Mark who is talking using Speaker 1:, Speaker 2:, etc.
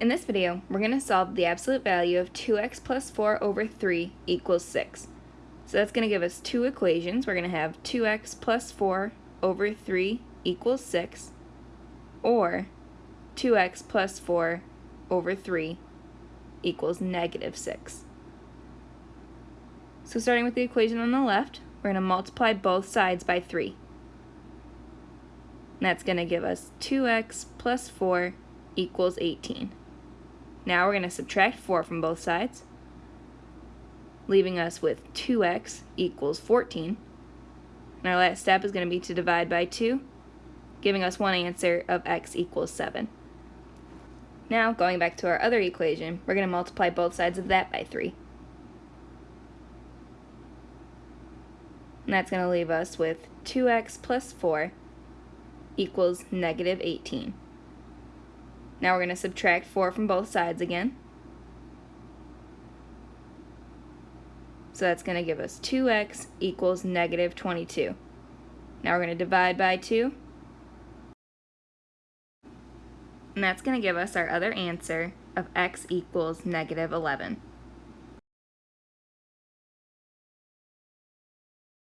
Speaker 1: In this video, we're going to solve the absolute value of 2x plus 4 over 3 equals 6. So that's going to give us two equations. We're going to have 2x plus 4 over 3 equals 6, or 2x plus 4 over 3 equals negative 6. So starting with the equation on the left, we're going to multiply both sides by 3. And that's going to give us 2x plus 4 equals 18. Now we're going to subtract 4 from both sides, leaving us with 2x equals 14. And our last step is going to be to divide by 2, giving us one answer of x equals 7. Now, going back to our other equation, we're going to multiply both sides of that by 3. And that's going to leave us with 2x plus 4 equals negative 18. Now we're going to subtract 4 from both sides again. So that's going to give us 2x equals negative 22. Now we're going to divide by 2. And that's going to give us our other answer of x equals negative 11.